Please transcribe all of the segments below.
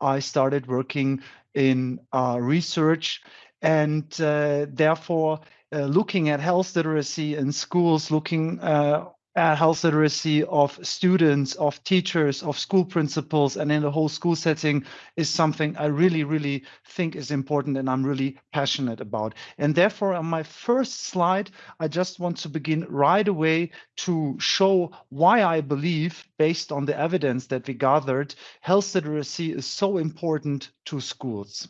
I started working in uh, research and uh, therefore uh, looking at health literacy in schools, looking uh, health literacy of students, of teachers, of school principals, and in the whole school setting is something I really, really think is important and I'm really passionate about. And therefore, on my first slide, I just want to begin right away to show why I believe, based on the evidence that we gathered, health literacy is so important to schools.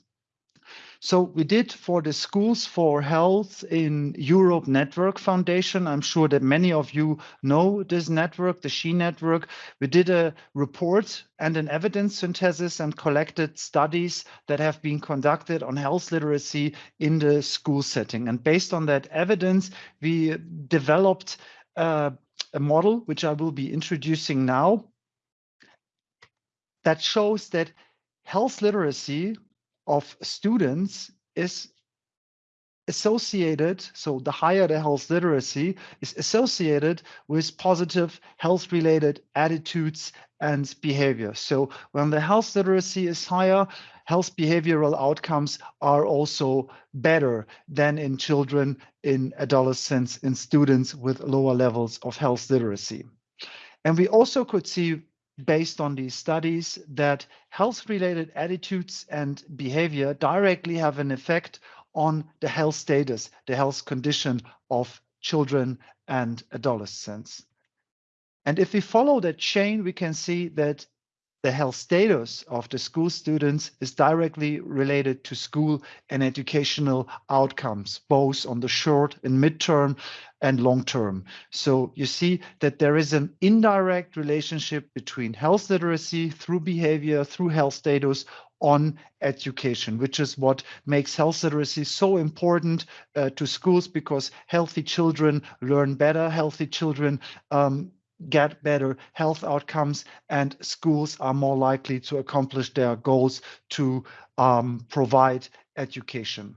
So we did for the Schools for Health in Europe Network Foundation. I'm sure that many of you know this network, the SHE network. We did a report and an evidence synthesis and collected studies that have been conducted on health literacy in the school setting. And based on that evidence, we developed uh, a model, which I will be introducing now, that shows that health literacy of students is associated, so the higher the health literacy is associated with positive health related attitudes and behavior. So when the health literacy is higher, health behavioral outcomes are also better than in children, in adolescents, in students with lower levels of health literacy. And we also could see based on these studies that health related attitudes and behavior directly have an effect on the health status, the health condition of children and adolescents. And if we follow that chain, we can see that the health status of the school students is directly related to school and educational outcomes, both on the short and midterm and long term. So you see that there is an indirect relationship between health literacy through behavior, through health status on education, which is what makes health literacy so important uh, to schools because healthy children learn better, healthy children um, get better health outcomes and schools are more likely to accomplish their goals to um, provide education.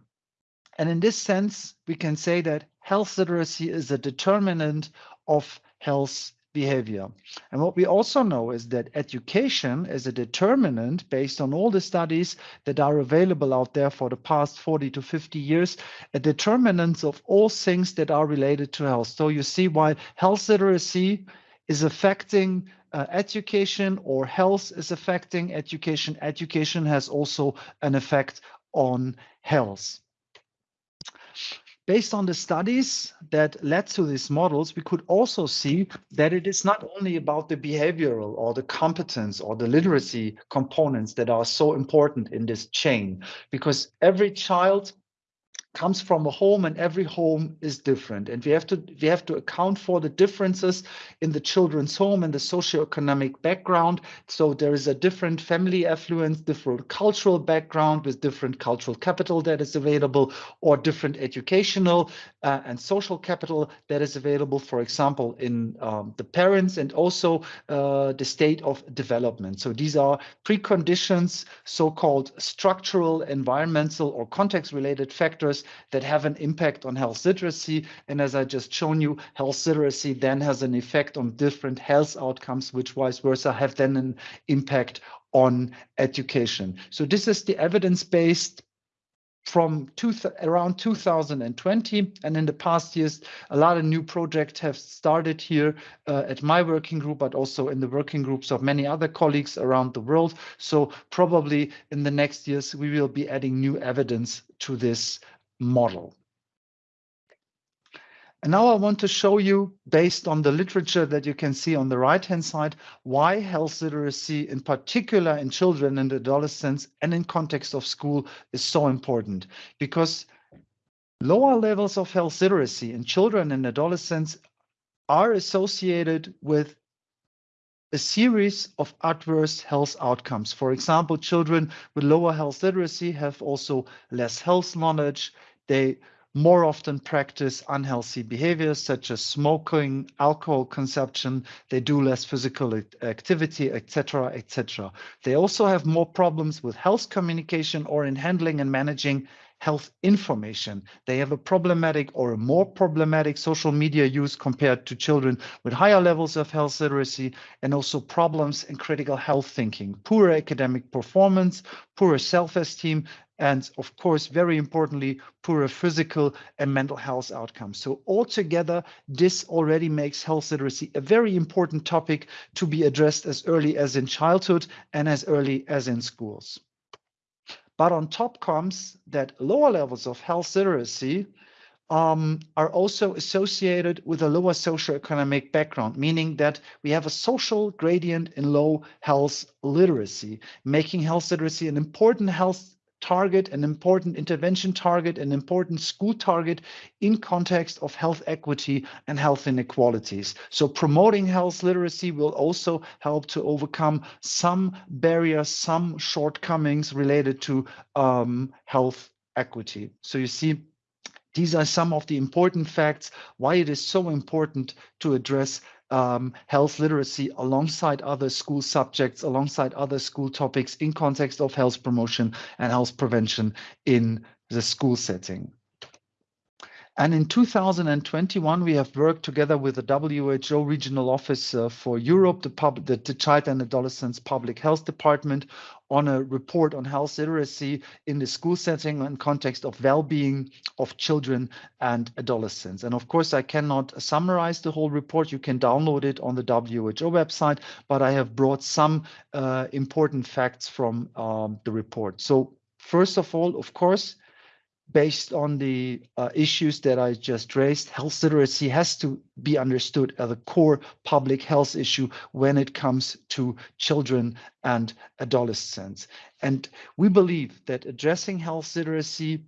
And in this sense, we can say that health literacy is a determinant of health behavior. And what we also know is that education is a determinant based on all the studies that are available out there for the past 40 to 50 years, a determinant of all things that are related to health. So you see why health literacy is affecting uh, education or health is affecting education. Education has also an effect on health. Based on the studies that led to these models, we could also see that it is not only about the behavioral or the competence or the literacy components that are so important in this chain, because every child comes from a home and every home is different. And we have to we have to account for the differences in the children's home and the socioeconomic background. So there is a different family affluence different cultural background with different cultural capital that is available or different educational uh, and social capital that is available for example in um, the parents and also uh, the state of development. So these are preconditions so-called structural environmental or context related factors that have an impact on health literacy. And as I just shown you, health literacy then has an effect on different health outcomes, which vice versa have then an impact on education. So this is the evidence-based from two around 2020 and in the past years a lot of new projects have started here uh, at my working group but also in the working groups of many other colleagues around the world so probably in the next years we will be adding new evidence to this model. And now I want to show you, based on the literature that you can see on the right-hand side, why health literacy, in particular in children and adolescents and in context of school, is so important. Because lower levels of health literacy in children and adolescents are associated with a series of adverse health outcomes. For example, children with lower health literacy have also less health knowledge, they more often practice unhealthy behaviors such as smoking, alcohol consumption, they do less physical activity, etc., etc. They also have more problems with health communication or in handling and managing health information. They have a problematic or a more problematic social media use compared to children with higher levels of health literacy and also problems in critical health thinking, poor academic performance, poor self-esteem, and of course, very importantly, poorer physical and mental health outcomes. So altogether, this already makes health literacy a very important topic to be addressed as early as in childhood and as early as in schools. But on top comes that lower levels of health literacy um, are also associated with a lower socioeconomic background, meaning that we have a social gradient in low health literacy, making health literacy an important health target, an important intervention target, an important school target in context of health equity and health inequalities. So promoting health literacy will also help to overcome some barriers, some shortcomings related to um, health equity. So you see, these are some of the important facts why it is so important to address um, health literacy alongside other school subjects, alongside other school topics in context of health promotion and health prevention in the school setting. And in 2021, we have worked together with the WHO Regional Office uh, for Europe, the, pub, the, the Child and Adolescents Public Health Department, on a report on health literacy in the school setting and context of well-being of children and adolescents. And of course, I cannot summarize the whole report. You can download it on the WHO website, but I have brought some uh, important facts from um, the report. So first of all, of course, based on the uh, issues that I just raised, health literacy has to be understood as a core public health issue when it comes to children and adolescents. And we believe that addressing health literacy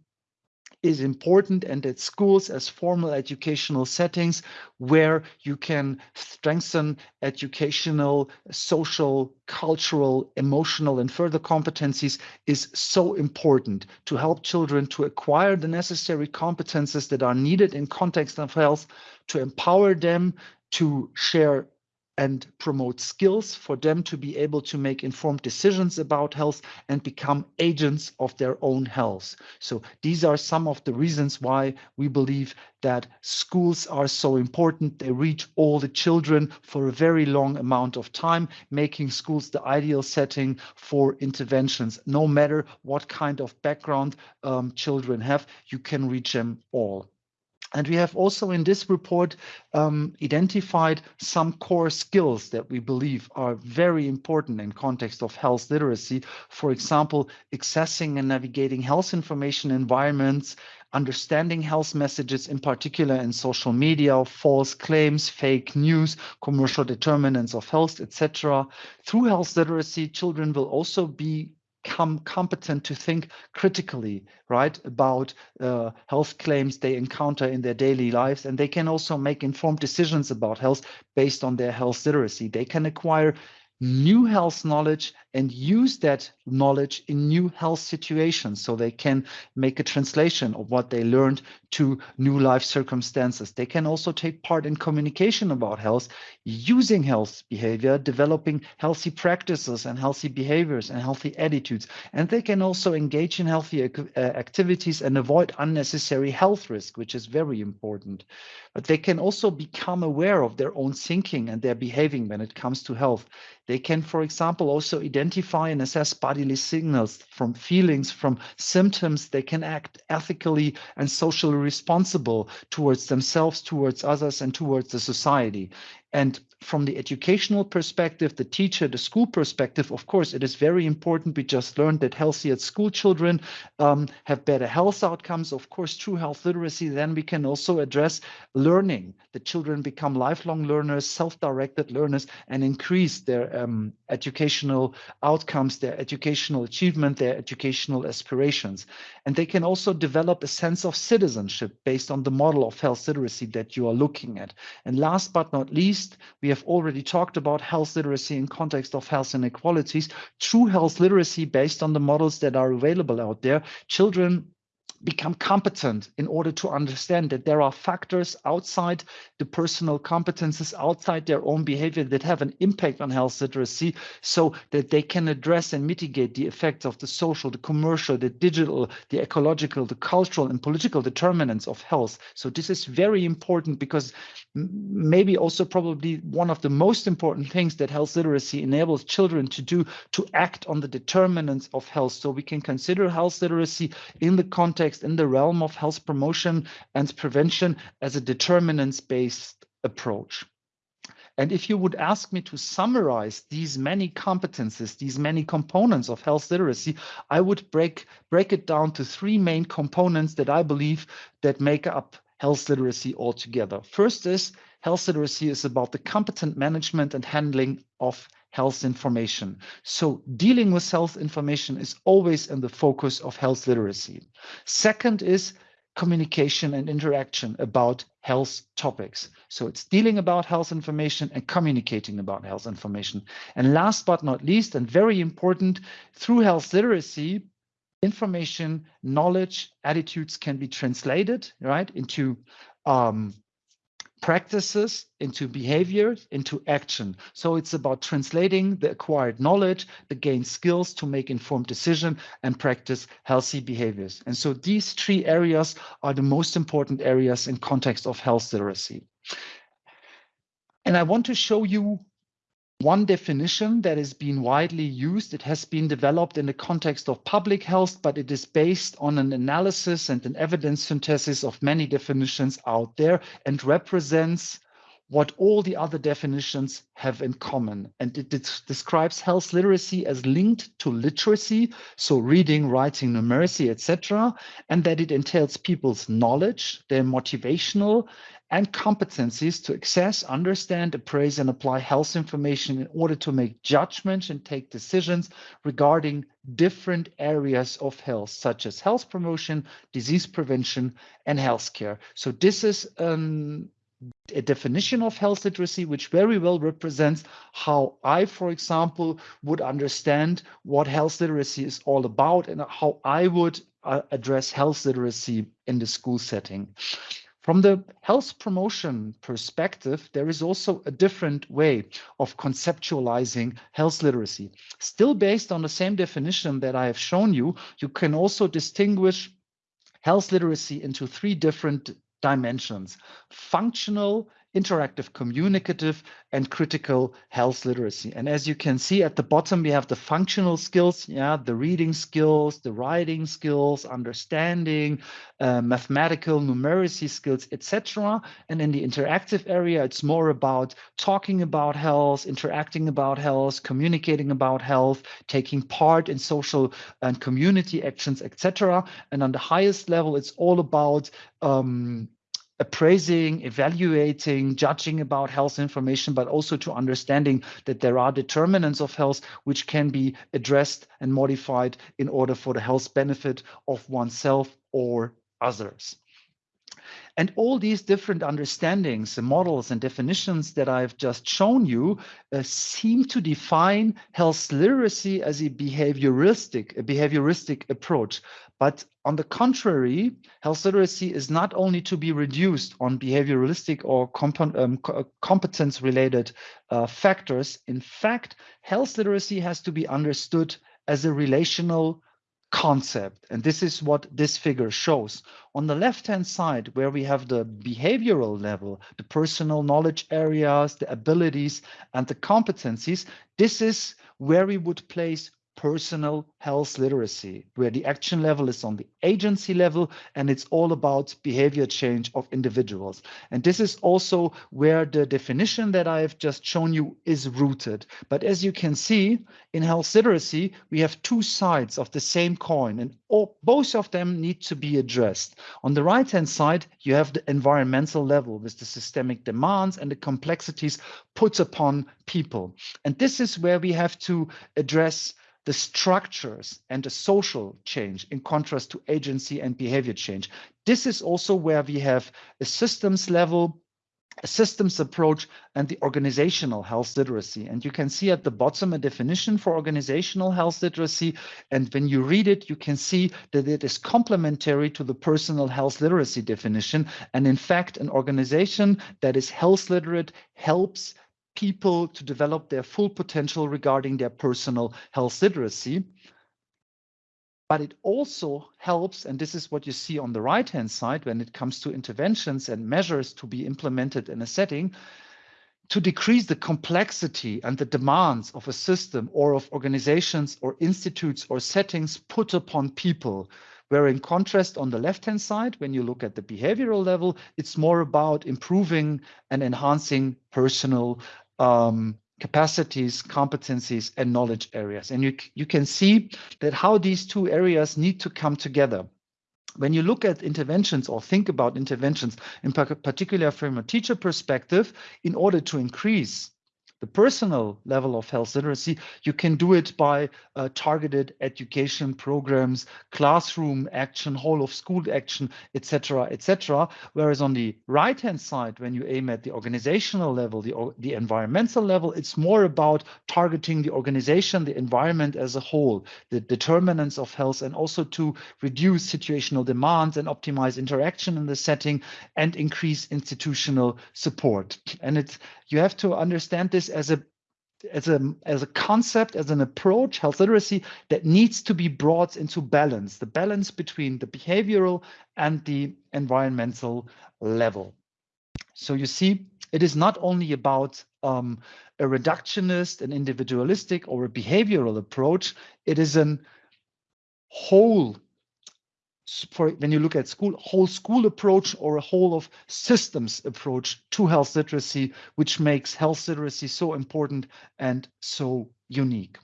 is important and at schools as formal educational settings where you can strengthen educational, social, cultural, emotional, and further competencies is so important to help children to acquire the necessary competences that are needed in context of health, to empower them to share and promote skills for them to be able to make informed decisions about health and become agents of their own health. So these are some of the reasons why we believe that schools are so important. They reach all the children for a very long amount of time, making schools the ideal setting for interventions. No matter what kind of background um, children have, you can reach them all. And we have also in this report um, identified some core skills that we believe are very important in context of health literacy. For example, accessing and navigating health information environments, understanding health messages, in particular in social media, false claims, fake news, commercial determinants of health, etc. Through health literacy, children will also be become competent to think critically, right, about uh, health claims they encounter in their daily lives. And they can also make informed decisions about health based on their health literacy. They can acquire new health knowledge and use that knowledge in new health situations so they can make a translation of what they learned to new life circumstances. They can also take part in communication about health using health behavior, developing healthy practices and healthy behaviors and healthy attitudes. And they can also engage in healthy uh, activities and avoid unnecessary health risk, which is very important. But they can also become aware of their own thinking and their behaving when it comes to health. They can, for example, also identify and assess bodily signals from feelings, from symptoms. They can act ethically and socially responsible towards themselves, towards others, and towards the society. And from the educational perspective, the teacher, the school perspective, of course, it is very important. We just learned that healthier school children um, have better health outcomes. Of course, true health literacy, then we can also address learning. The children become lifelong learners, self-directed learners, and increase their um, educational outcomes, their educational achievement, their educational aspirations. And they can also develop a sense of citizenship based on the model of health literacy that you are looking at. And last but not least, we have already talked about health literacy in context of health inequalities. True health literacy based on the models that are available out there. Children become competent in order to understand that there are factors outside the personal competences, outside their own behavior that have an impact on health literacy so that they can address and mitigate the effects of the social, the commercial, the digital, the ecological, the cultural and political determinants of health. So this is very important because maybe also probably one of the most important things that health literacy enables children to do to act on the determinants of health. So we can consider health literacy in the context, in the realm of health promotion and prevention as a determinants-based approach. And if you would ask me to summarize these many competences, these many components of health literacy, I would break, break it down to three main components that I believe that make up health literacy altogether. First is health literacy is about the competent management and handling of health information. So dealing with health information is always in the focus of health literacy. Second is communication and interaction about health topics. So it's dealing about health information and communicating about health information. And last but not least, and very important, through health literacy, information, knowledge, attitudes can be translated, right, into um, practices into behavior, into action. So it's about translating the acquired knowledge the gained skills to make informed decision and practice healthy behaviors. And so these three areas are the most important areas in context of health literacy. And i want to show you one definition that has been widely used. It has been developed in the context of public health, but it is based on an analysis and an evidence synthesis of many definitions out there and represents what all the other definitions have in common. And it, describes health literacy as linked to literacy, so reading, writing, numeracy, etc., and that it entails people's knowledge, their motivational and competencies to access, understand, appraise, and apply health information in order to make judgments and take decisions regarding different areas of health, such as health promotion, disease prevention, and healthcare. So this is um, a definition of health literacy, which very well represents how I, for example, would understand what health literacy is all about and how I would uh, address health literacy in the school setting. From the health promotion perspective, there is also a different way of conceptualizing health literacy. Still based on the same definition that I have shown you, you can also distinguish health literacy into three different dimensions, functional, interactive communicative and critical health literacy. And as you can see at the bottom, we have the functional skills, yeah, the reading skills, the writing skills, understanding, uh, mathematical numeracy skills, etc. And in the interactive area, it's more about talking about health, interacting about health, communicating about health, taking part in social and community actions, etc. And on the highest level, it's all about um, appraising, evaluating, judging about health information, but also to understanding that there are determinants of health which can be addressed and modified in order for the health benefit of oneself or others. And all these different understandings, and models and definitions that I've just shown you uh, seem to define health literacy as a behavioristic, a behavioristic approach. But on the contrary, health literacy is not only to be reduced on behavioralistic or um, uh, competence related uh, factors. In fact, health literacy has to be understood as a relational concept. And this is what this figure shows. On the left-hand side, where we have the behavioral level, the personal knowledge areas, the abilities, and the competencies, this is where we would place personal health literacy, where the action level is on the agency level and it's all about behavior change of individuals. And this is also where the definition that I have just shown you is rooted. But as you can see, in health literacy, we have two sides of the same coin, and all, both of them need to be addressed. On the right hand side, you have the environmental level with the systemic demands and the complexities put upon people. And this is where we have to address the structures and the social change in contrast to agency and behavior change. This is also where we have a systems level a systems approach, and the organizational health literacy. And you can see at the bottom a definition for organizational health literacy. And when you read it, you can see that it is complementary to the personal health literacy definition. And in fact, an organization that is health literate helps people to develop their full potential regarding their personal health literacy but it also helps, and this is what you see on the right-hand side when it comes to interventions and measures to be implemented in a setting, to decrease the complexity and the demands of a system or of organizations or institutes or settings put upon people. Where in contrast on the left-hand side, when you look at the behavioral level, it's more about improving and enhancing personal um, capacities, competencies, and knowledge areas. And you, you can see that how these two areas need to come together. When you look at interventions or think about interventions, in particular from a teacher perspective, in order to increase the personal level of health literacy, you can do it by uh, targeted education programs, classroom action, whole of school action, etc., etc. Whereas on the right-hand side, when you aim at the organizational level, the, the environmental level, it's more about targeting the organization, the environment as a whole, the determinants of health, and also to reduce situational demands and optimize interaction in the setting and increase institutional support. And it's you have to understand this as a as a as a concept as an approach health literacy that needs to be brought into balance the balance between the behavioral and the environmental level. So you see it is not only about um, a reductionist an individualistic or a behavioral approach it is an whole for when you look at school whole school approach or a whole of systems approach to health literacy which makes health literacy so important and so unique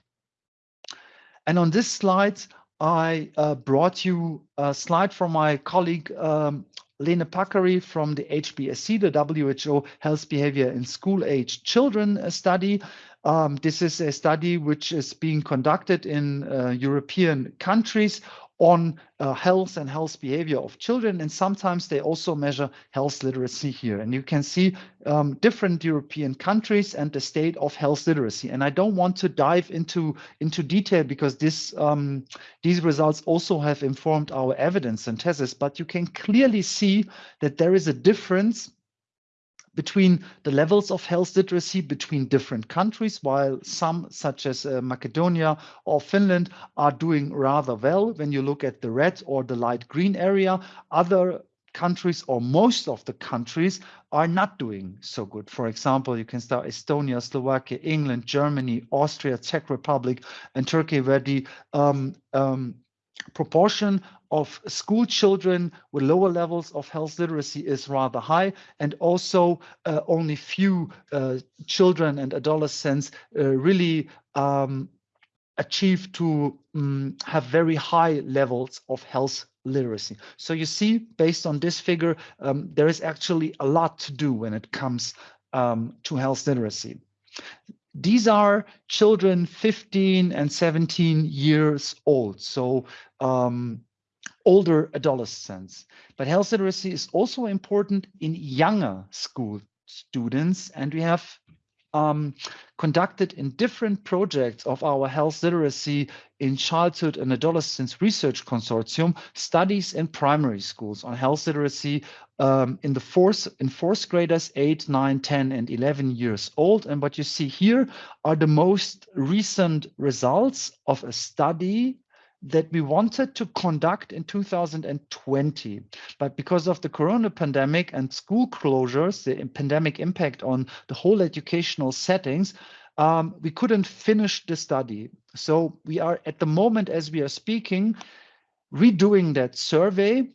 and on this slide i uh, brought you a slide from my colleague um, Leena Paakkari from the HBSC, the WHO Health Behavior in School Age Children study. Um, this is a study which is being conducted in uh, European countries on uh, health and health behavior of children. And sometimes they also measure health literacy here. And you can see um, different European countries and the state of health literacy. And I don't want to dive into, into detail because this, um, these results also have informed our evidence synthesis, but you can clearly see that there is a difference between the levels of health literacy between different countries, while some, such as uh, Macedonia or Finland, are doing rather well. When you look at the red or the light green area, other countries or most of the countries are not doing so good. For example, you can start Estonia, Slovakia, England, Germany, Austria, Czech Republic, and Turkey, where the um, um, proportion of school children with lower levels of health literacy is rather high, and also uh, only few uh, children and adolescents uh, really um, achieve to um, have very high levels of health literacy. So you see, based on this figure, um, there is actually a lot to do when it comes um, to health literacy. These are children 15 and 17 years old. So um, older adolescents. But health literacy is also important in younger school students. And we have um, conducted in different projects of our health literacy in childhood and adolescence research consortium studies in primary schools on health literacy um, in the fourth in fourth graders 8 9 10 and 11 years old. And what you see here are the most recent results of a study that we wanted to conduct in 2020. But because of the corona pandemic and school closures, the pandemic impact on the whole educational settings, um, we couldn't finish the study. So we are at the moment, as we are speaking, redoing that survey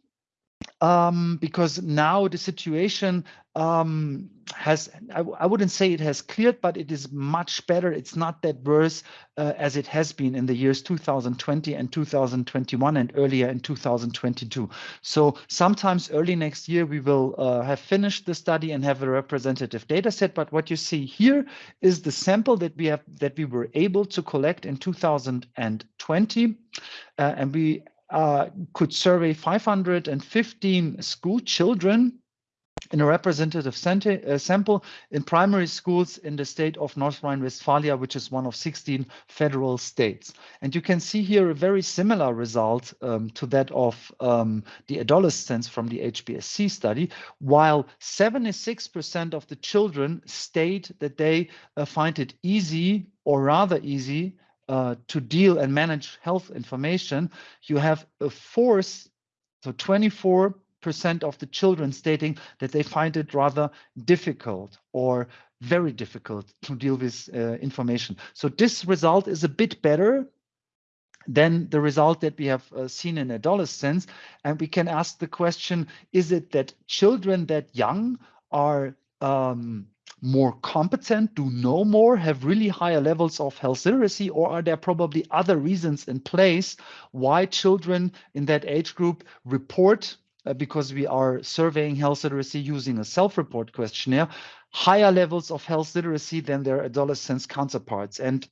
um, because now the situation um, has, I, I, wouldn't say it has cleared, but it is much better. It's not that worse uh, as it has been in the years 2020 and 2021 and earlier in 2022. So sometimes early next year, we will uh, have finished the study and have a representative data set. But what you see here is the sample that we have that we were able to collect in 2020. Uh, and we uh, could survey 515 school children in a representative uh, sample in primary schools in the state of North Rhine-Westphalia, which is one of 16 federal states. And you can see here a very similar result um, to that of um, the adolescents from the HBSC study, while 76% of the children state that they uh, find it easy or rather easy uh, to deal and manage health information, you have a force, so 24 percent of the children stating that they find it rather difficult or very difficult to deal with uh, information. So this result is a bit better than the result that we have uh, seen in adolescents. And we can ask the question, is it that children that young are um, more competent, do know more, have really higher levels of health literacy, or are there probably other reasons in place why children in that age group report uh, because we are surveying health literacy using a self-report questionnaire, higher levels of health literacy than their adolescents counterparts. And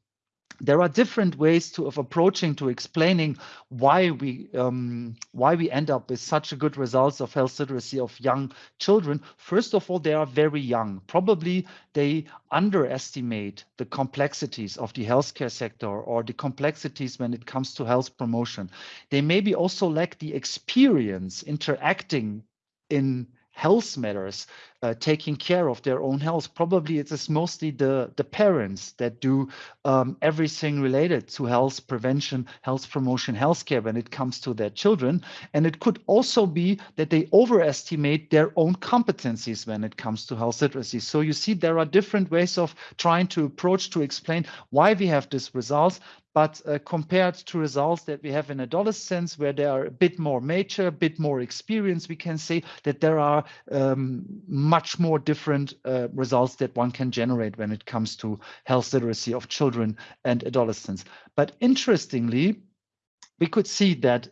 there are different ways to of approaching to explaining why we um, why we end up with such a good results of health literacy of young children. First of all, they are very young. Probably they underestimate the complexities of the healthcare sector or the complexities when it comes to health promotion. They maybe also lack the experience interacting in health matters, uh, taking care of their own health. Probably it is mostly the, the parents that do um, everything related to health prevention, health promotion, healthcare when it comes to their children. And it could also be that they overestimate their own competencies when it comes to health literacy. So you see, there are different ways of trying to approach to explain why we have these results but uh, compared to results that we have in adolescence where they are a bit more mature, a bit more experienced, we can say that there are um, much more different uh, results that one can generate when it comes to health literacy of children and adolescents. But interestingly, we could see that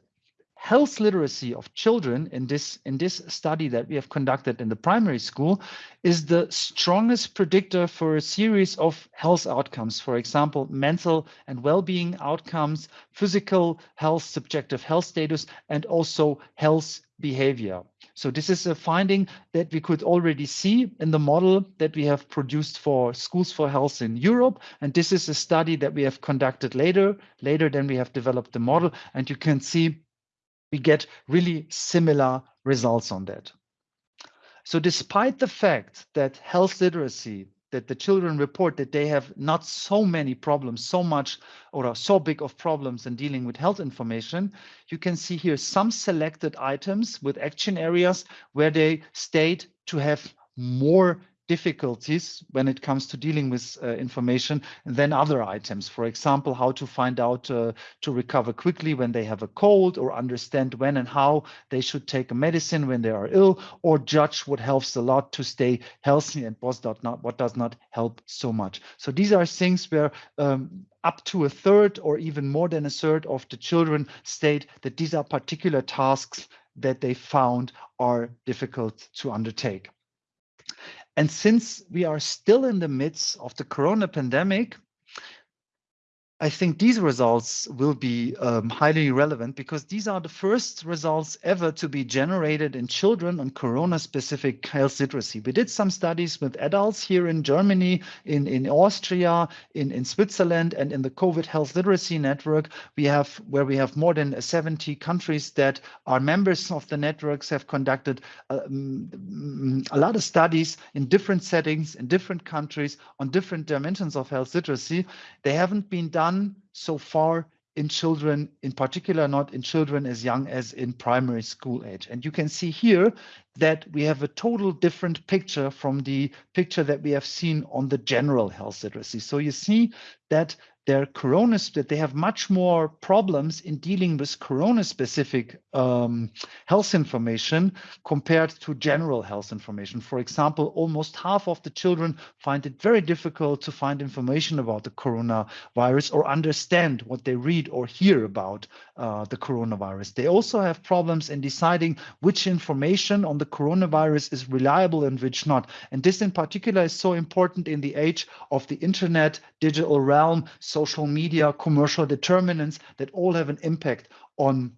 health literacy of children in this in this study that we have conducted in the primary school is the strongest predictor for a series of health outcomes for example mental and well-being outcomes physical health subjective health status and also health behavior so this is a finding that we could already see in the model that we have produced for schools for health in Europe. And this is a study that we have conducted later, later than we have developed the model. And you can see we get really similar results on that. So despite the fact that health literacy, that the children report that they have not so many problems, so much or so big of problems in dealing with health information, you can see here some selected items with action areas where they state to have more difficulties when it comes to dealing with uh, information than other items. For example, how to find out uh, to recover quickly when they have a cold or understand when and how they should take a medicine when they are ill or judge what helps a lot to stay healthy and what does not, what does not help so much. So these are things where um, up to a third or even more than a third of the children state that these are particular tasks that they found are difficult to undertake. And since we are still in the midst of the corona pandemic, I think these results will be um, highly relevant because these are the first results ever to be generated in children on corona-specific health literacy. We did some studies with adults here in Germany, in, in Austria, in, in Switzerland, and in the COVID Health Literacy Network. We have where we have more than 70 countries that are members of the networks have conducted um, a lot of studies in different settings, in different countries, on different dimensions of health literacy. They haven't been done done so far in children, in particular, not in children as young as in primary school age. And you can see here that we have a total different picture from the picture that we have seen on the general health literacy. So you see that their corona that they have much more problems in dealing with corona specific um, health information compared to general health information. For example almost half of the children find it very difficult to find information about the coronavirus or understand what they read or hear about uh, the coronavirus. They also have problems in deciding which information on the coronavirus is reliable and which not. And this in particular is so important in the age of the internet digital realm social media, commercial determinants that all have an impact on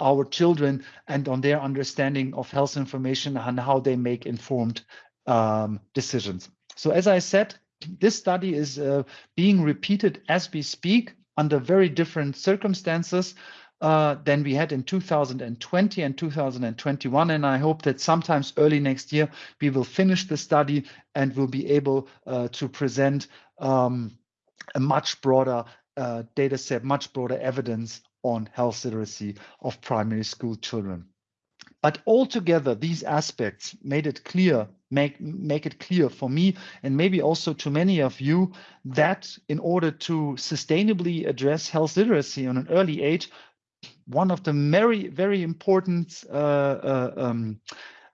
our children and on their understanding of health information and how they make informed um, decisions. So as I said, this study is uh, being repeated as we speak under very different circumstances uh, than we had in 2020 and 2021. And I hope that sometimes early next year, we will finish the study and will be able uh, to present um, a much broader uh, data set, much broader evidence on health literacy of primary school children. But altogether, these aspects made it clear, make, make it clear for me and maybe also to many of you that in order to sustainably address health literacy on an early age, one of the very, very important uh, uh, um,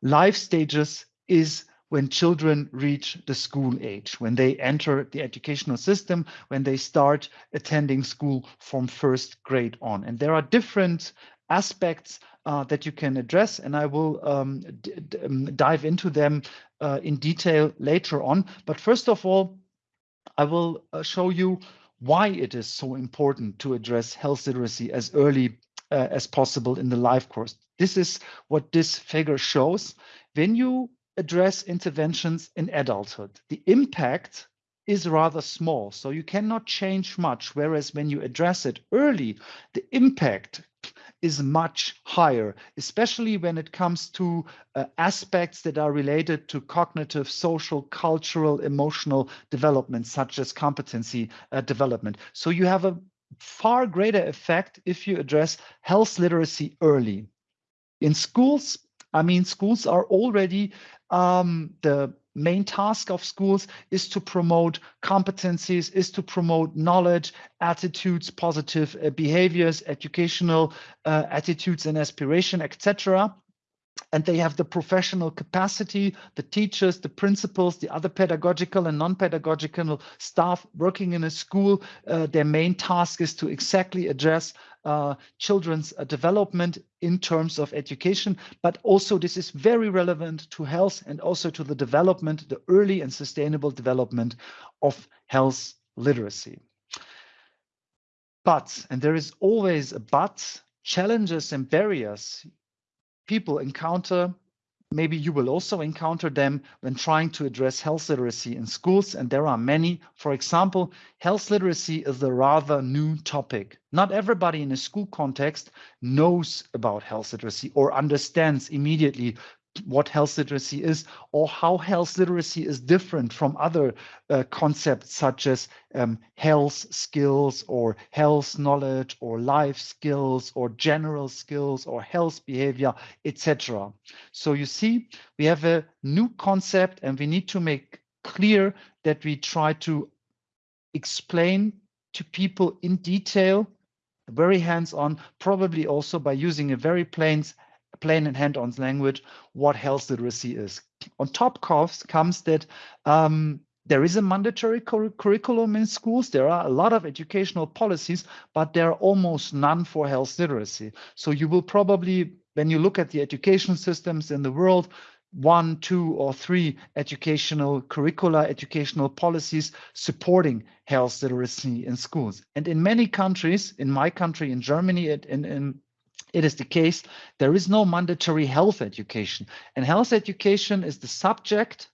life stages is when children reach the school age, when they enter the educational system, when they start attending school from first grade on. And there are different aspects uh, that you can address, and I will um, um, dive into them uh, in detail later on. But first of all, I will uh, show you why it is so important to address health literacy as early uh, as possible in the life course. This is what this figure shows. When you address interventions in adulthood, the impact is rather small, so you cannot change much. Whereas when you address it early, the impact is much higher, especially when it comes to uh, aspects that are related to cognitive, social, cultural, emotional development, such as competency uh, development. So you have a far greater effect if you address health literacy early. In schools, I mean, schools are already um, the main task of schools is to promote competencies, is to promote knowledge, attitudes, positive uh, behaviors, educational uh, attitudes and aspiration, etc and they have the professional capacity, the teachers, the principals, the other pedagogical and non-pedagogical staff working in a school. Uh, their main task is to exactly address uh, children's uh, development in terms of education, but also this is very relevant to health and also to the development, the early and sustainable development of health literacy. But, and there is always a but, challenges and barriers people encounter maybe you will also encounter them when trying to address health literacy in schools, and there are many. For example, health literacy is a rather new topic. Not everybody in a school context knows about health literacy or understands immediately what health literacy is or how health literacy is different from other uh, concepts such as um, health skills or health knowledge or life skills or general skills or health behavior, etc. So you see, we have a new concept and we need to make clear that we try to explain to people in detail, very hands-on, probably also by using a very plain plain and hand-on language what health literacy is. On top comes, comes that um, there is a mandatory cur curriculum in schools. There are a lot of educational policies, but there are almost none for health literacy. So you will probably, when you look at the education systems in the world, one, two, or three educational curricula, educational policies supporting health literacy in schools. And in many countries, in my country, in Germany, in, in it is the case there is no mandatory health education and health education is the subject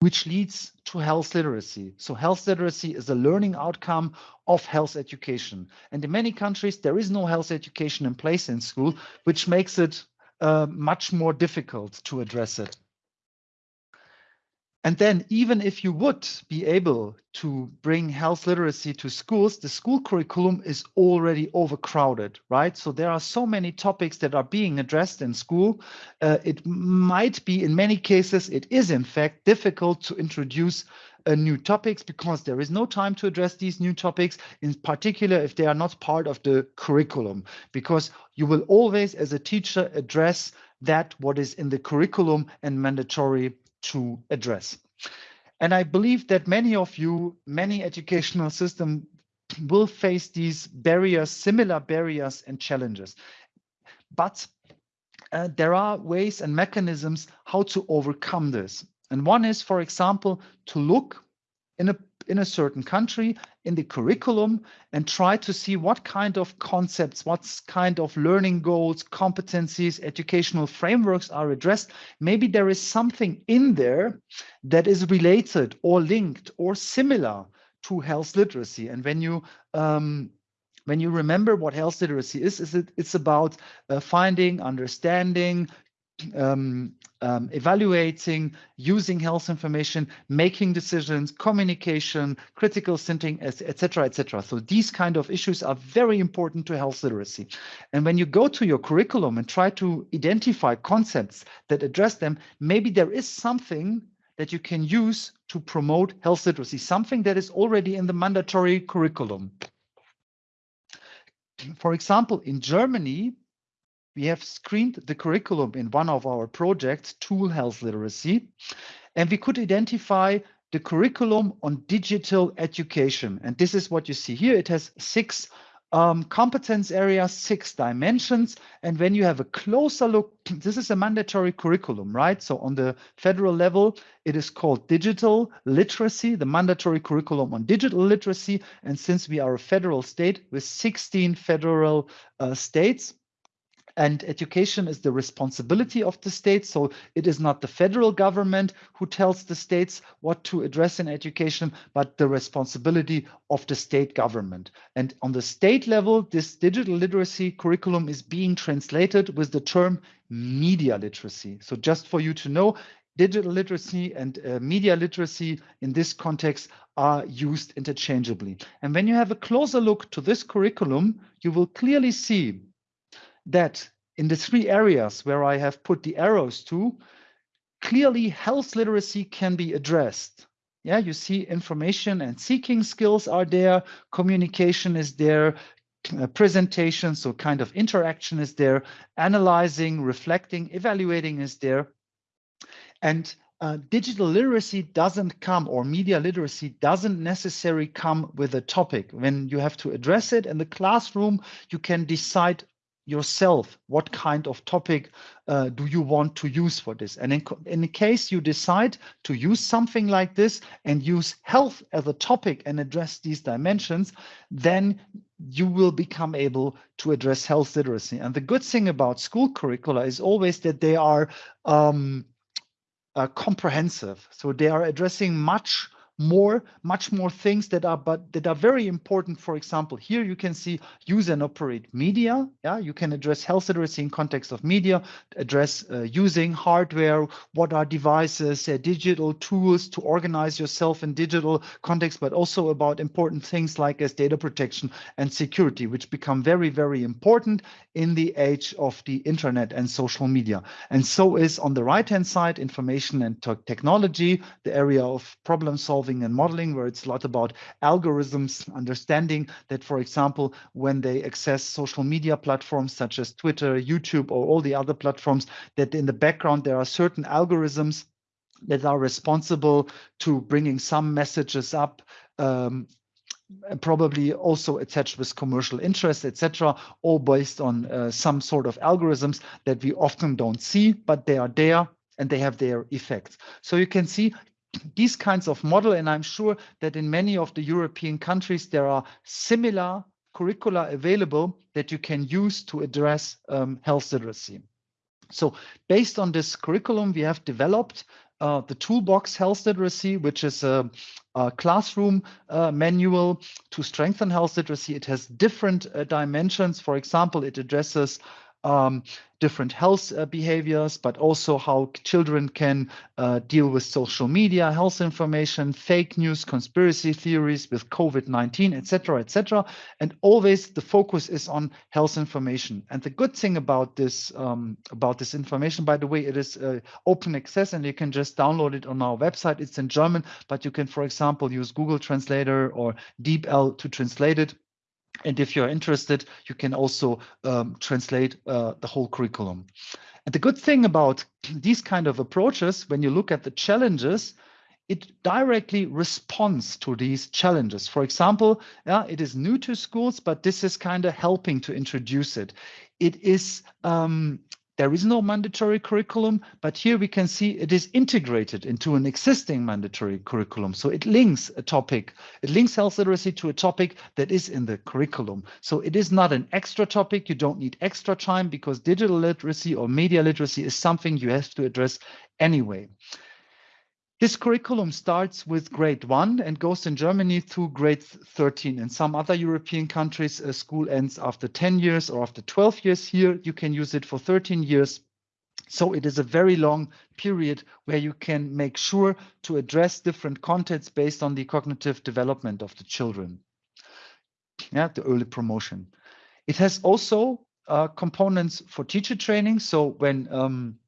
which leads to health literacy. So health literacy is a learning outcome of health education. And in many countries, there is no health education in place in school, which makes it uh, much more difficult to address it. And then even if you would be able to bring health literacy to schools, the school curriculum is already overcrowded, right? So there are so many topics that are being addressed in school. Uh, it might be, in many cases, it is in fact difficult to introduce uh, new topics because there is no time to address these new topics, in particular if they are not part of the curriculum, because you will always, as a teacher, address that what is in the curriculum and mandatory to address. And I believe that many of you, many educational systems will face these barriers, similar barriers and challenges. But uh, there are ways and mechanisms how to overcome this. And one is, for example, to look in a in a certain country in the curriculum and try to see what kind of concepts, what kind of learning goals, competencies, educational frameworks are addressed. Maybe there is something in there that is related or linked or similar to health literacy. And when you um, when you remember what health literacy is, is it, it's about uh, finding, understanding, um, um, evaluating, using health information, making decisions, communication, critical thinking, etc., etc. So these kind of issues are very important to health literacy. And when you go to your curriculum and try to identify concepts that address them, maybe there is something that you can use to promote health literacy, something that is already in the mandatory curriculum. For example, in Germany, we have screened the curriculum in one of our projects, Tool Health Literacy, and we could identify the curriculum on digital education. And this is what you see here. It has six um, competence areas, six dimensions. And when you have a closer look, this is a mandatory curriculum, right? So on the federal level, it is called digital literacy, the mandatory curriculum on digital literacy. And since we are a federal state with 16 federal uh, states, and education is the responsibility of the state. So it is not the federal government who tells the states what to address in education, but the responsibility of the state government. And on the state level, this digital literacy curriculum is being translated with the term media literacy. So just for you to know, digital literacy and uh, media literacy in this context are used interchangeably. And when you have a closer look to this curriculum, you will clearly see that in the three areas where I have put the arrows to, clearly health literacy can be addressed. Yeah, you see information and seeking skills are there, communication is there, uh, presentation, so kind of interaction is there, analyzing, reflecting, evaluating is there. And uh, digital literacy doesn't come or media literacy doesn't necessarily come with a topic. When you have to address it in the classroom, you can decide yourself what kind of topic uh, do you want to use for this? And in, in case you decide to use something like this and use health as a topic and address these dimensions then you will become able to address health literacy. And the good thing about school curricula is always that they are um, uh, comprehensive. So they are addressing much more, much more things that are but that are very important. For example, here you can see use and operate media. Yeah, you can address health literacy in context of media, address uh, using hardware, what are devices, uh, digital tools to organize yourself in digital context, but also about important things like as data protection and security, which become very, very important in the age of the internet and social media. And so is on the right-hand side, information and technology, the area of problem solving solving and modeling, where it's a lot about algorithms, understanding that, for example, when they access social media platforms such as Twitter, YouTube, or all the other platforms, that in the background there are certain algorithms that are responsible to bringing some messages up um, probably also attached with commercial interest, etc., all based on uh, some sort of algorithms that we often don't see, but they are there and they have their effects. So you can see these kinds of model, and I'm sure that in many of the European countries, there are similar curricula available that you can use to address um, health literacy. So based on this curriculum, we have developed uh, the Toolbox Health Literacy, which is a, a classroom uh, manual to strengthen health literacy. It has different uh, dimensions. For example, it addresses um, different health uh, behaviors, but also how children can uh, deal with social media, health information, fake news, conspiracy theories with COVID-19, etc., etc. And always the focus is on health information. And the good thing about this um, about this information, by the way, it is uh, open access, and you can just download it on our website. It's in German, but you can, for example, use Google Translator or DeepL to translate it and if you're interested, you can also um, translate uh, the whole curriculum. And the good thing about these kind of approaches, when you look at the challenges, it directly responds to these challenges. For example, yeah, it is new to schools, but this is kind of helping to introduce it. It is um, there is no mandatory curriculum, but here we can see it is integrated into an existing mandatory curriculum. So it links a topic, it links health literacy to a topic that is in the curriculum. So it is not an extra topic. You don't need extra time because digital literacy or media literacy is something you have to address anyway. This curriculum starts with grade one and goes in Germany through grade 13. In some other European countries, a school ends after 10 years or after 12 years. Here, you can use it for 13 years. So it is a very long period where you can make sure to address different contents based on the cognitive development of the children. Yeah, the early promotion. It has also uh, components for teacher training. So when um,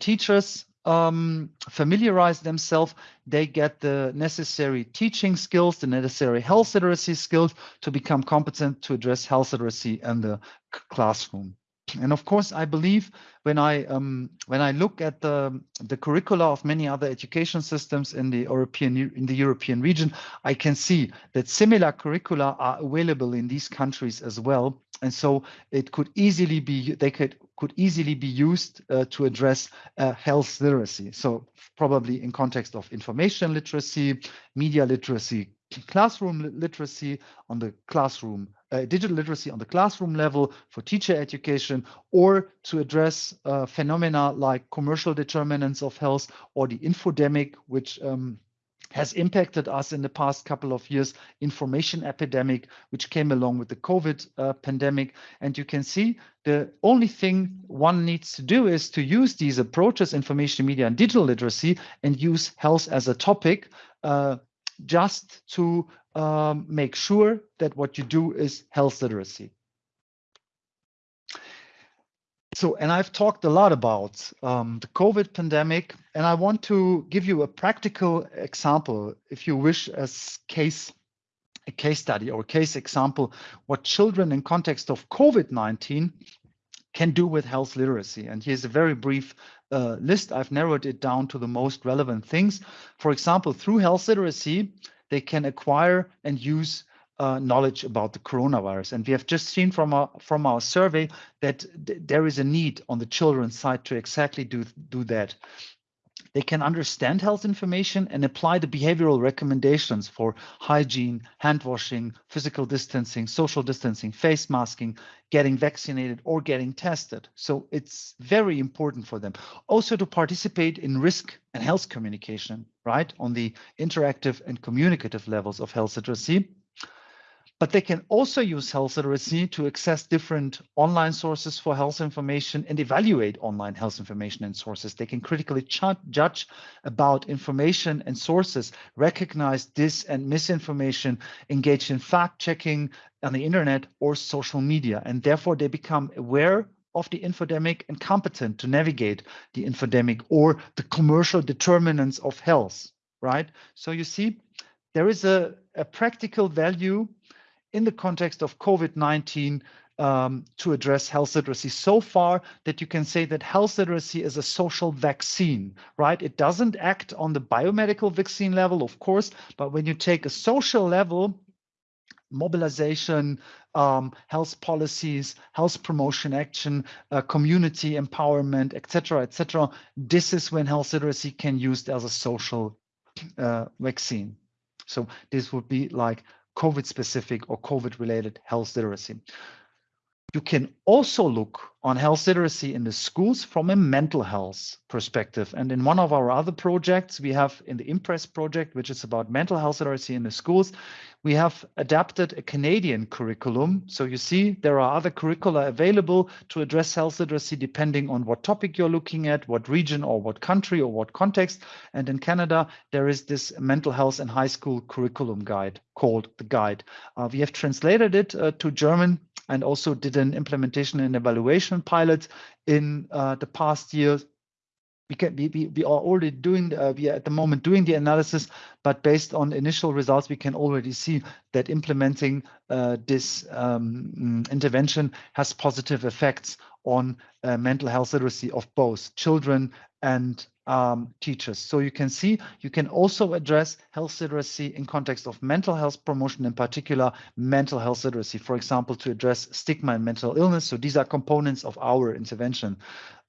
teachers um, familiarize themselves, they get the necessary teaching skills, the necessary health literacy skills to become competent to address health literacy in the classroom. And of course, I believe when I um, when I look at the the curricula of many other education systems in the European in the European region, I can see that similar curricula are available in these countries as well. And so it could easily be they could could easily be used uh, to address uh, health literacy. So probably in context of information literacy, media literacy, classroom literacy on the classroom, uh, digital literacy on the classroom level for teacher education, or to address uh, phenomena like commercial determinants of health or the infodemic, which um, has impacted us in the past couple of years, information epidemic, which came along with the COVID uh, pandemic. And you can see the only thing one needs to do is to use these approaches, information media and digital literacy, and use health as a topic uh, just to um, make sure that what you do is health literacy. So, and I've talked a lot about um, the COVID pandemic, and I want to give you a practical example, if you wish, as case a case study or case example, what children in context of COVID-19 can do with health literacy. And here's a very brief uh, list. I've narrowed it down to the most relevant things. For example, through health literacy, they can acquire and use uh, knowledge about the coronavirus. And we have just seen from our from our survey that th there is a need on the children's side to exactly do do that. They can understand health information and apply the behavioral recommendations for hygiene, hand washing, physical distancing, social distancing, face masking, getting vaccinated or getting tested. So it's very important for them. Also to participate in risk and health communication, right? On the interactive and communicative levels of health literacy but they can also use health literacy to access different online sources for health information and evaluate online health information and sources. They can critically judge about information and sources, recognize dis and misinformation, engage in fact checking on the internet or social media, and therefore they become aware of the infodemic and competent to navigate the infodemic or the commercial determinants of health, right? So you see, there is a, a practical value in the context of COVID-19 um, to address health literacy so far that you can say that health literacy is a social vaccine, right? It doesn't act on the biomedical vaccine level, of course, but when you take a social level, mobilization, um, health policies, health promotion action, uh, community empowerment, etc., etc. This is when health literacy can used as a social uh, vaccine. So this would be like COVID specific or COVID related health literacy. You can also look on health literacy in the schools from a mental health perspective. And in one of our other projects, we have in the Impress project, which is about mental health literacy in the schools, we have adapted a Canadian curriculum. So you see, there are other curricula available to address health literacy depending on what topic you're looking at, what region or what country or what context. And in Canada, there is this mental health and high school curriculum guide called the guide. Uh, we have translated it uh, to German and also did an implementation and evaluation pilot in uh, the past year. We can we, we, we are already doing uh, we are at the moment doing the analysis, but based on initial results, we can already see that implementing uh, this um, intervention has positive effects on uh, mental health literacy of both children and um, teachers. So you can see you can also address health literacy in context of mental health promotion, in particular mental health literacy, for example, to address stigma and mental illness. So these are components of our intervention.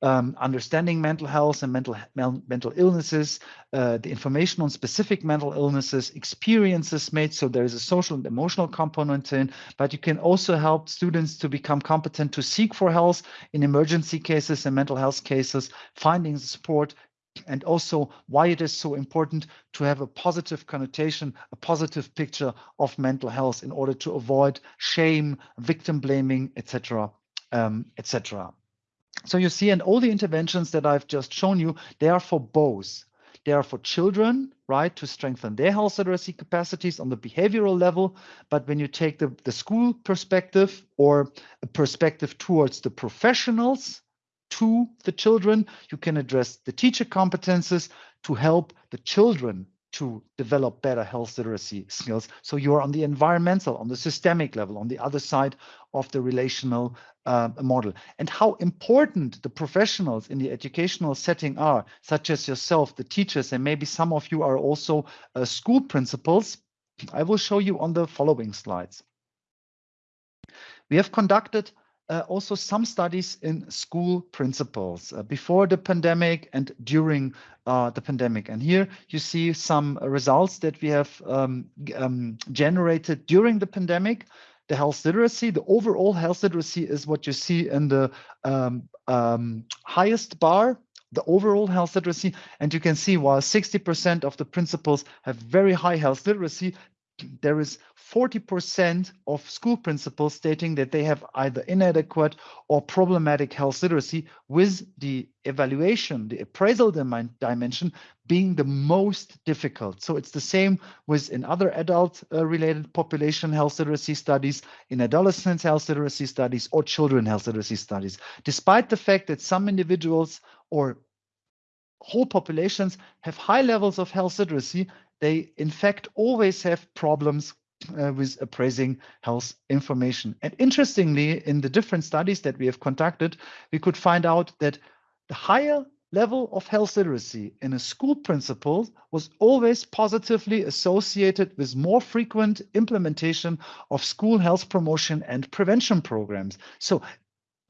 Um, understanding mental health and mental mental illnesses, uh, the information on specific mental illnesses, experiences made. So there is a social and emotional component in, but you can also help students to become competent to seek for health in emergency cases and mental health cases, finding support, and also why it is so important to have a positive connotation, a positive picture of mental health in order to avoid shame, victim blaming, etc., um, etc. So you see, and all the interventions that I've just shown you, they are for both. They are for children, right, to strengthen their health literacy capacities on the behavioral level. But when you take the, the school perspective or a perspective towards the professionals, to the children. You can address the teacher competences to help the children to develop better health literacy skills. So you're on the environmental, on the systemic level, on the other side of the relational uh, model. And how important the professionals in the educational setting are, such as yourself, the teachers, and maybe some of you are also uh, school principals, I will show you on the following slides. We have conducted uh, also some studies in school principals uh, before the pandemic and during uh, the pandemic. And here you see some results that we have um, um, generated during the pandemic. The health literacy, the overall health literacy is what you see in the um, um highest bar the overall health literacy. And you can see while 60% of the principals have very high health literacy, there is 40% of school principals stating that they have either inadequate or problematic health literacy, with the evaluation, the appraisal dimension being the most difficult. So it's the same with in other adult uh, related population health literacy studies, in adolescent health literacy studies, or children health literacy studies. Despite the fact that some individuals or whole populations have high levels of health literacy, they in fact always have problems uh, with appraising health information. And interestingly, in the different studies that we have conducted, we could find out that the higher level of health literacy in a school principal was always positively associated with more frequent implementation of school health promotion and prevention programs. So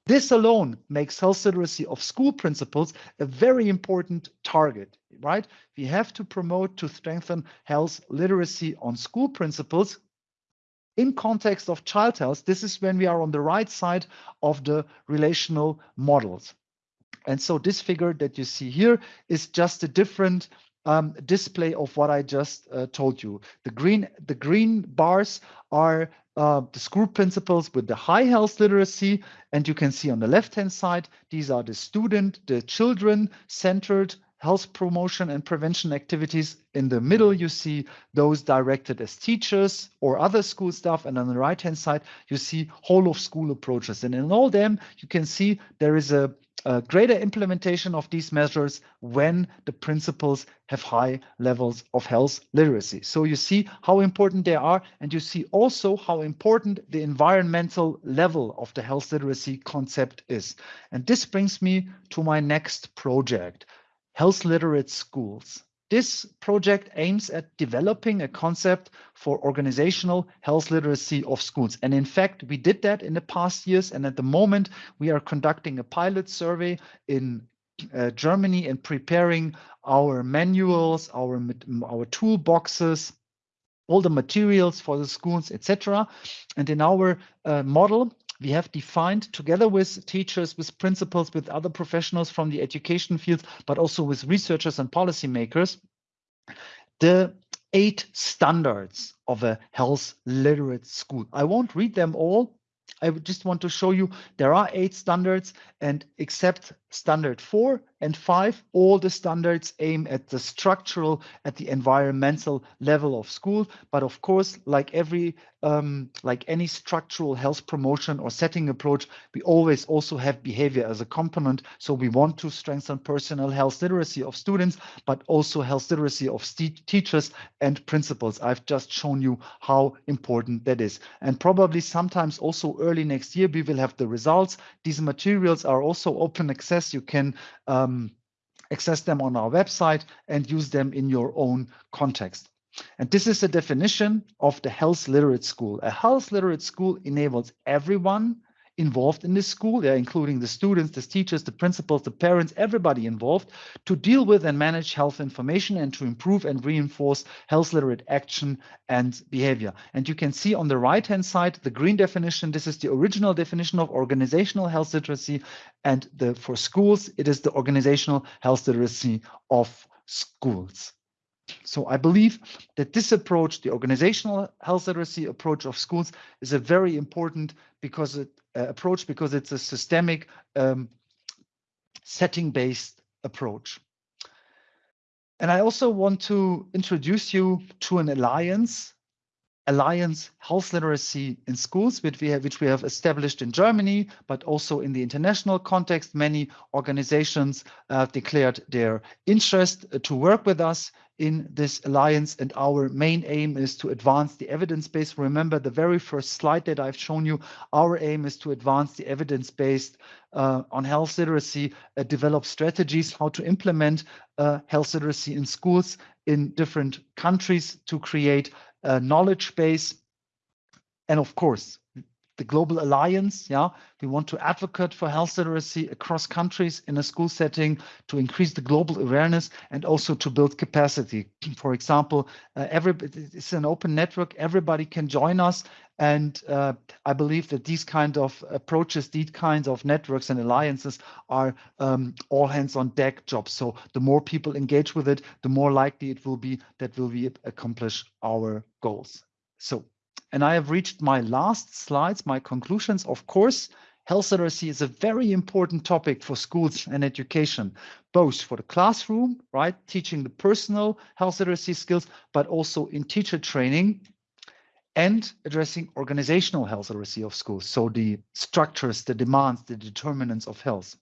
this alone makes health literacy of school principals a very important target, right? We have to promote to strengthen health literacy on school principals in context of child health. This is when we are on the right side of the relational models. And so this figure that you see here is just a different um, display of what I just uh, told you. The green, the green bars are uh, the school principals with the high health literacy. And you can see on the left-hand side, these are the student, the children-centered health promotion and prevention activities. In the middle, you see those directed as teachers or other school staff. And on the right-hand side, you see whole of school approaches. And in all them, you can see there is a a greater implementation of these measures when the principals have high levels of health literacy. So you see how important they are, and you see also how important the environmental level of the health literacy concept is. And this brings me to my next project, Health Literate Schools. This project aims at developing a concept for organizational health literacy of schools. And in fact, we did that in the past years. And at the moment, we are conducting a pilot survey in uh, Germany and preparing our manuals, our, our toolboxes, all the materials for the schools, etc. And in our uh, model, we have defined together with teachers, with principals, with other professionals from the education field, but also with researchers and policymakers, the eight standards of a health literate school. I won't read them all. I just want to show you there are eight standards and except standard four and five, all the standards aim at the structural, at the environmental level of school. But of course, like every, um, like any structural health promotion or setting approach, we always also have behavior as a component. So we want to strengthen personal health literacy of students, but also health literacy of teachers and principals. I've just shown you how important that is. And probably sometimes also early next year, we will have the results. These materials are also open access. You can um, access them on our website and use them in your own context. And this is the definition of the health literate school. A health literate school enables everyone involved in this school, yeah, including the students, the teachers, the principals, the parents, everybody involved, to deal with and manage health information and to improve and reinforce health literate action and behavior. And you can see on the right-hand side, the green definition, this is the original definition of organizational health literacy. And the for schools, it is the organizational health literacy of schools. So I believe that this approach, the organizational health literacy approach of schools, is a very important because it, approach because it's a systemic um, setting-based approach. And I also want to introduce you to an alliance, Alliance Health Literacy in Schools, which we have, which we have established in Germany, but also in the international context. Many organizations uh, declared their interest uh, to work with us in this alliance and our main aim is to advance the evidence base. Remember the very first slide that I've shown you, our aim is to advance the evidence based uh, on health literacy, uh, develop strategies how to implement uh, health literacy in schools in different countries to create Uh, knowledge base. And of course, the Global Alliance. Yeah, we want to advocate for health literacy across countries in a school setting to increase the global awareness and also to build capacity. For example, uh, every it's an open network. Everybody can join us, and uh, I believe that these kind of approaches, these kinds of networks and alliances are um, all hands on deck jobs. So the more people engage with it, the more likely it will be that will we accomplish our goals. So and I have reached my last slides, my conclusions. Of course, health literacy is a very important topic for schools and education, both for the classroom, right, teaching the personal health literacy skills, but also in teacher training and addressing organizational health literacy of schools. So the structures, the demands, the determinants of health.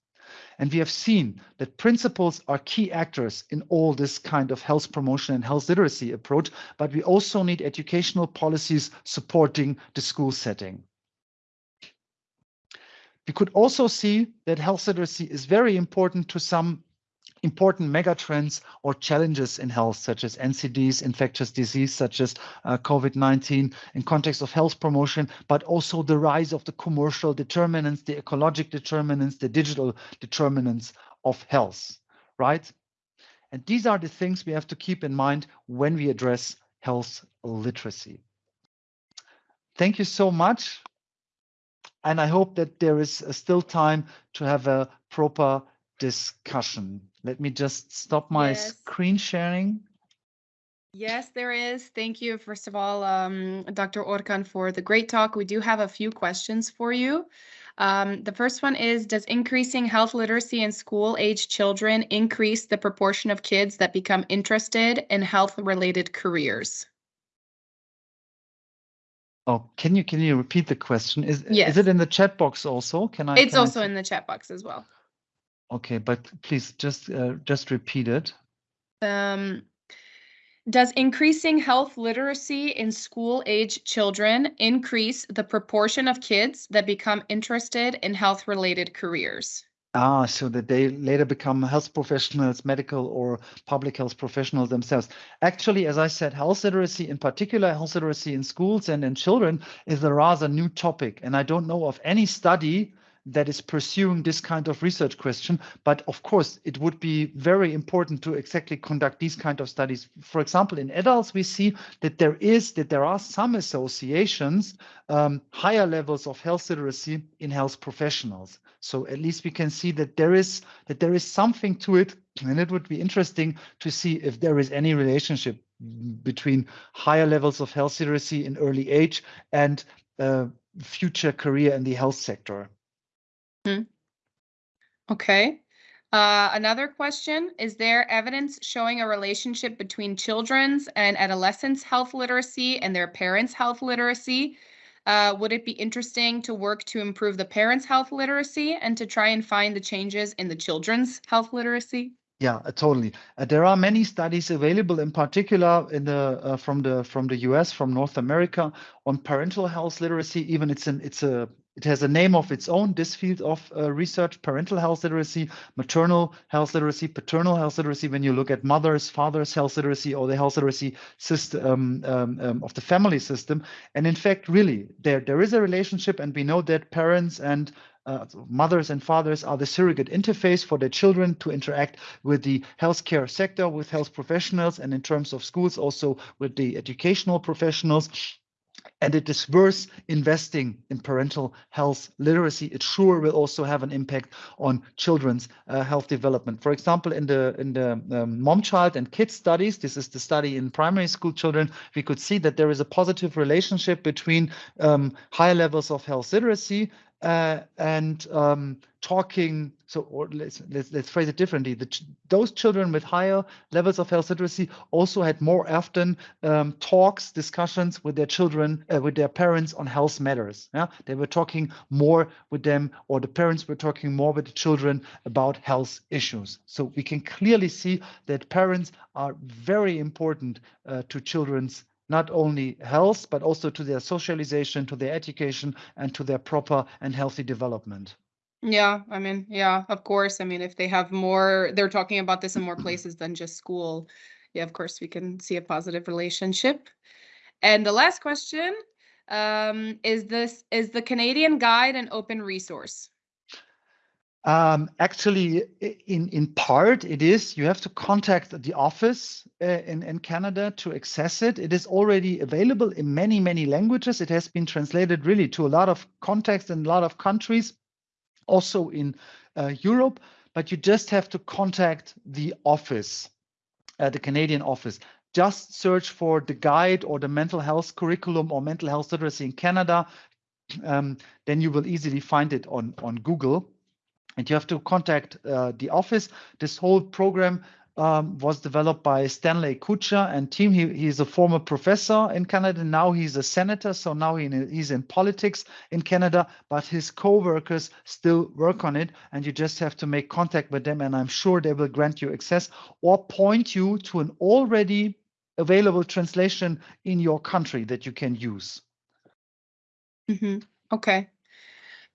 And we have seen that principals are key actors in all this kind of health promotion and health literacy approach, but we also need educational policies supporting the school setting. We could also see that health literacy is very important to some important megatrends or challenges in health, such as NCDs, infectious disease, such as uh, COVID-19 in context of health promotion, but also the rise of the commercial determinants, the ecologic determinants, the digital determinants of health, right? And these are the things we have to keep in mind when we address health literacy. Thank you so much. And I hope that there is uh, still time to have a proper discussion. Let me just stop my Yes. screen sharing. Yes, there is. Thank you, first of all, um, Dr. Okan, for the great talk. We do have a few questions for you. Um, the first one is Does increasing health literacy in school age children increase the proportion of kids that become interested in health related careers? Oh, can you can you repeat the question? Is Yes. is it in the chat box also? Can I? It's can also see- in the chat box as well. Okay, but please just uh, just repeat it. Um, does increasing health literacy in school age children increase the proportion of kids that become interested in health related careers? Ah, so that they later become health professionals, medical or public health professionals themselves. Actually, as I said, health literacy, in particular, health literacy in schools and in children, is a rather new topic. And I don't know of any study that is pursuing this kind of research question. But of course, it would be very important to exactly conduct these kind of studies. For example, in adults, we see that there is that there are some associations, um, higher levels of health literacy in health professionals. So at least we can see that there is that there is something to it, and it would be interesting to see if there is any relationship between higher levels of health literacy in early age and uh, future career in the health sector. Okay. Uh, another question, is there evidence showing a relationship between children's and adolescents' health literacy and their parents' health literacy? Uh, would it be interesting to work to improve the parents' health literacy and to try and find the changes in the children's health literacy? Yeah, uh, totally. Uh, there are many studies available, in particular in the uh, from the from the US, from North America, on parental health literacy. Even it's an it's a it has a name of its own. This field of uh, research: parental health literacy, maternal health literacy, paternal health literacy. When you look at mothers, fathers' health literacy, or the health literacy system um, um, um, of the family system, and in fact, really, there there is a relationship, and we know that parents and uh, mothers and fathers are the surrogate interface for their children to interact with the healthcare sector, with health professionals, and in terms of schools, also with the educational professionals. And it is worth investing in parental health literacy. It sure will also have an impact on children's uh, health development. For example, in the in the um, mom, child, and kids studies, this is the study in primary school children, we could see that there is a positive relationship between um, higher levels of health literacy uh, and um, talking. So, or let's, let's let's phrase it differently. The ch those children with higher levels of health literacy also had more often um, talks, discussions with their children, uh, with their parents on health matters. Yeah, they were talking more with them, or the parents were talking more with the children about health issues. So we can clearly see that parents are very important uh, to children's not only health, but also to their socialization, to their education, and to their proper and healthy development. Yeah, I mean, yeah, of course. I mean, if they have more, they're talking about this in more places than just school. Yeah, of course, we can see a positive relationship. And the last question um, is this is the Canadian guide an open resource? Um, actually, in, in part, it is. You have to contact the office uh, in, in Canada to access it. It is already available in many, many languages. It has been translated really to a lot of contexts and a lot of countries, also in uh, Europe. But you just have to contact the office, uh, the Canadian office. Just search for the guide or the mental health curriculum or mental health literacy in Canada. Um, then you will easily find it on, on Google and you have to contact uh, the office. This whole program um, was developed by Stanley Kutcher and team. He, he's a former professor in Canada. Now he's a senator, so now he, he's in politics in Canada, but his co-workers still work on it. And you just have to make contact with them, and I'm sure they will grant you access or point you to an already available translation in your country that you can use. Mm -hmm. Okay.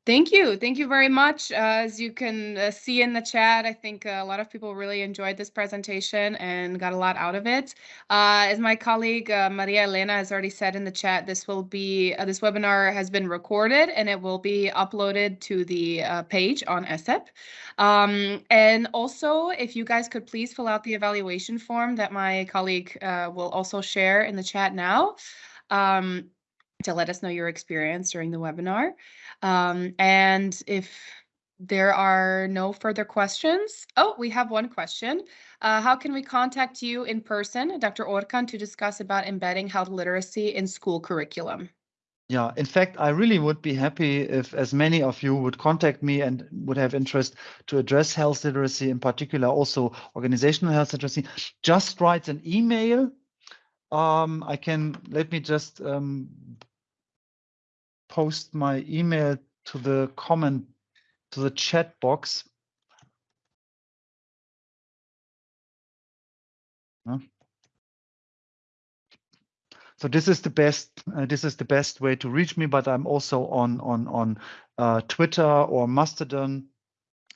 Thank you. Thank you very much. Uh, as you can uh, see in the chat, I think a lot of people really enjoyed this presentation and got a lot out of it. Uh, as my colleague uh, Maria Elena has already said in the chat, this will be uh, this webinar has been recorded and it will be uploaded to the uh, page on ESSEP. Um, and also, if you guys could please fill out the evaluation form that my colleague will also share in the chat now. Um, to let us know your experience during the webinar. Um, and if there are no further questions, oh, we have one question. Uh, how can we contact you in person, Dr. Okan, to discuss about embedding health literacy in school curriculum? Yeah, in fact, I really would be happy if as many of you would contact me and would have interest to address health literacy, in particular also organizational health literacy. Just write an email. Um, I can, let me just um, post my email to the comment to the chat box. So this is the best. Uh, this is the best way to reach me. But I'm also on on on uh, Twitter or Mastodon,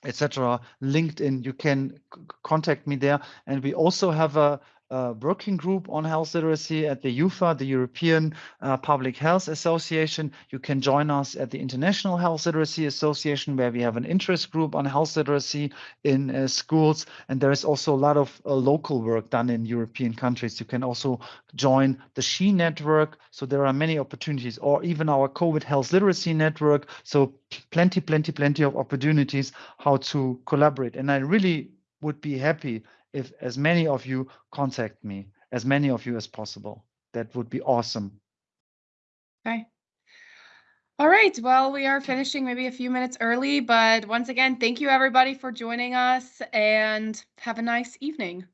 etc. LinkedIn. You can contact me there, and we also have a uh, working group on health literacy at the EUPHA, the European uh, Public Health Association. You can join us at the International Health Literacy Association, where we have an interest group on health literacy in uh, schools. And there is also a lot of uh, local work done in European countries. You can also join the SHE network. So there are many opportunities, or even our COVID health literacy network. So plenty, plenty, plenty of opportunities how to collaborate. And I really would be happy if as many of you contact me, as many of you as possible. That would be awesome. Okay. All right. Well, we are finishing maybe a few minutes early, but once again, thank you everybody for joining us and have a nice evening.